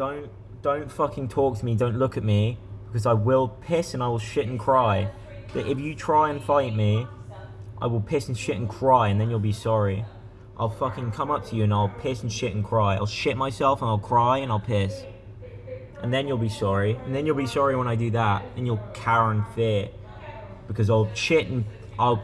don't don't fucking talk to me. Don't look at me because I will piss and I will shit and cry. But if you try and fight me, I will piss and shit and cry, and then you'll be sorry. I'll fucking come up to you and I'll piss and shit and cry. I'll shit myself and I'll cry and I'll piss. And then you'll be sorry. And then you'll be sorry when I do that. And you'll cower in fear. Because I'll shit and I'll